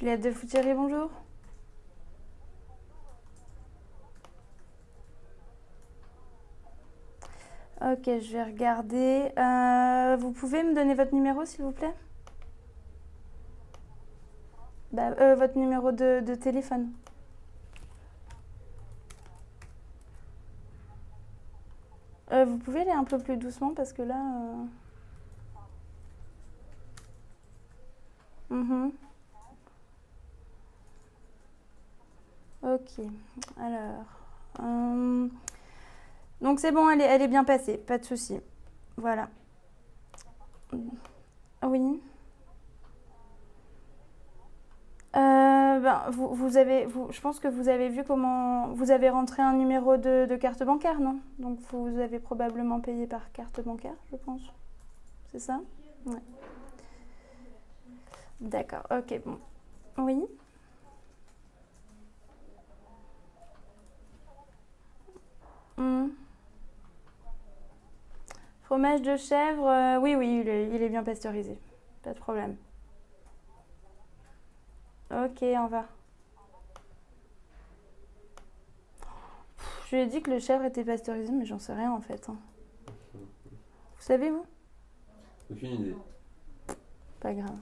Juliette de Foutieri, bonjour. Ok, je vais regarder. Euh, vous pouvez me donner votre numéro, s'il vous plaît? Bah, euh, Votre numéro de, téléphone. Euh, vous pouvez aller un peu plus doucement parce que là... euh, Ok, alors... euh, Donc c'est bon, elle est, bien passée, pas de souci. Voilà. Oui. Euh, ben, vous, avez, je pense que vous avez vu comment vous avez rentré un numéro de, de carte bancaire, non? Donc vous avez probablement payé par carte bancaire, je pense. C'est ça? Ouais. D'accord, ok, bon. Oui. Fromage de chèvre, euh, oui, oui, il est, il est bien pasteurisé. Pas de problème. Ok, on va. Je lui ai dit que le chèvre était pasteurisé, mais j'en sais rien en fait. hein. Vous savez, vous? Aucune idée. Pas grave.